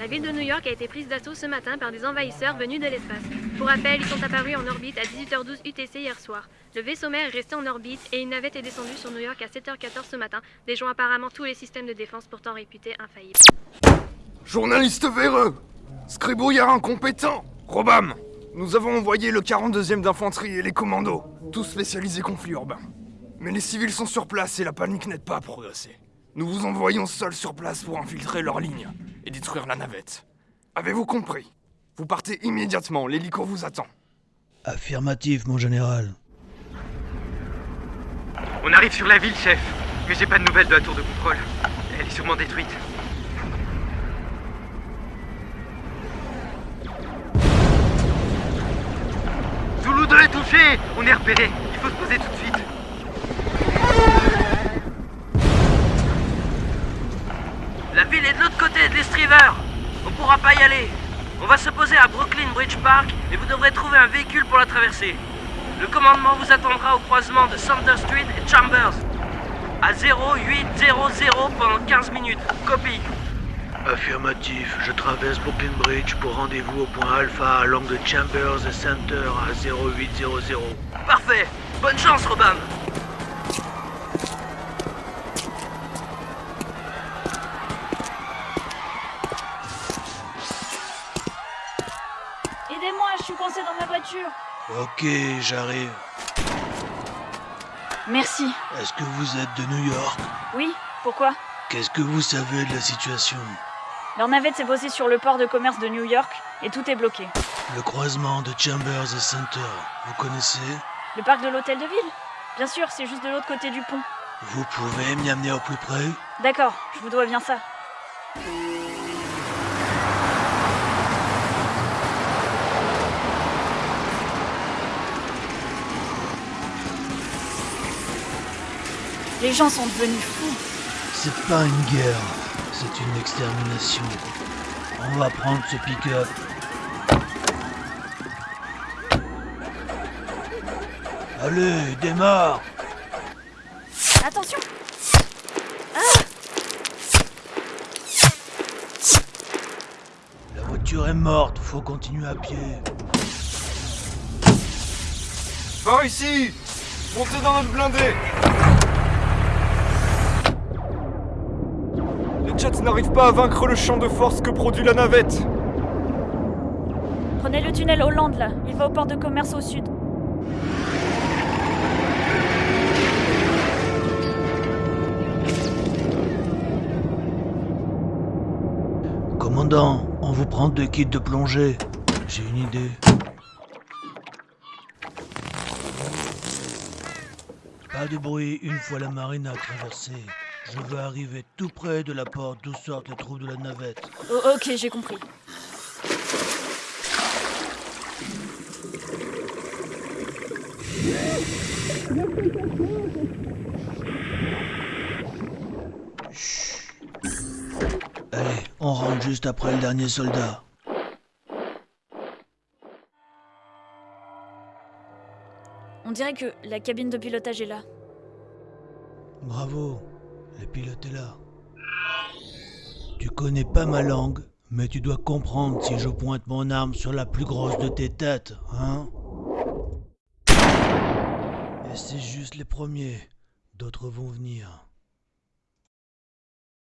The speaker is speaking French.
La ville de New York a été prise d'assaut ce matin par des envahisseurs venus de l'espace. Pour rappel, ils sont apparus en orbite à 18h12 UTC hier soir. Le vaisseau mère est resté en orbite et une navette est descendue sur New York à 7h14 ce matin, déjouant apparemment tous les systèmes de défense pourtant réputés infaillibles. Journaliste véreux Scribouillard incompétent Robam Nous avons envoyé le 42e d'infanterie et les commandos, tous spécialisés conflits urbains. Mais les civils sont sur place et la panique n'aide pas à progresser. Nous vous envoyons seuls sur place pour infiltrer leurs lignes et détruire la navette. Avez-vous compris? Vous partez immédiatement, l'hélico vous attend. Affirmatif, mon général. On arrive sur la ville, chef. Mais j'ai pas de nouvelles de la tour de contrôle. Elle est sûrement détruite. Zulu 2 est touché On est repéré. Il faut se poser tout de suite. Ville est de l'autre côté de l'estriveur. On pourra pas y aller. On va se poser à Brooklyn Bridge Park et vous devrez trouver un véhicule pour la traverser. Le commandement vous attendra au croisement de Sumter Street et Chambers. À 0800 pendant 15 minutes. Copie. Affirmatif, je traverse Brooklyn Bridge pour rendez-vous au point Alpha à l'angle de Chambers et Center à 0800. Parfait. Bonne chance, Robin. Dans ma voiture. Ok, j'arrive. Merci. Est-ce que vous êtes de New York? Oui, pourquoi? Qu'est-ce que vous savez de la situation? Leur navette s'est posée sur le port de commerce de New York et tout est bloqué. Le croisement de Chambers et Center, vous connaissez? Le parc de l'hôtel de ville? Bien sûr, c'est juste de l'autre côté du pont. Vous pouvez m'y amener au plus près? D'accord, je vous dois bien ça. Les gens sont devenus fous. C'est pas une guerre, c'est une extermination. On va prendre ce pick-up. Allez, démarre Attention La voiture est morte, faut continuer à pied. Par ici Montez dans notre blindé N'arrivent pas à vaincre le champ de force que produit la navette. Prenez le tunnel Hollande là, il va au port de commerce au sud. Commandant, on vous prend deux kits de plongée. J'ai une idée. Pas de bruit une fois la marine a traversé. Je veux arriver tout près de la porte d'où sortent les troupes de la navette. Oh, ok, j'ai compris. Allez, on rentre juste après le dernier soldat. On dirait que la cabine de pilotage est là. Bravo, le pilote est là. Tu connais pas ma langue, mais tu dois comprendre si je pointe mon arme sur la plus grosse de tes têtes, hein Et c'est juste les premiers, d'autres vont venir.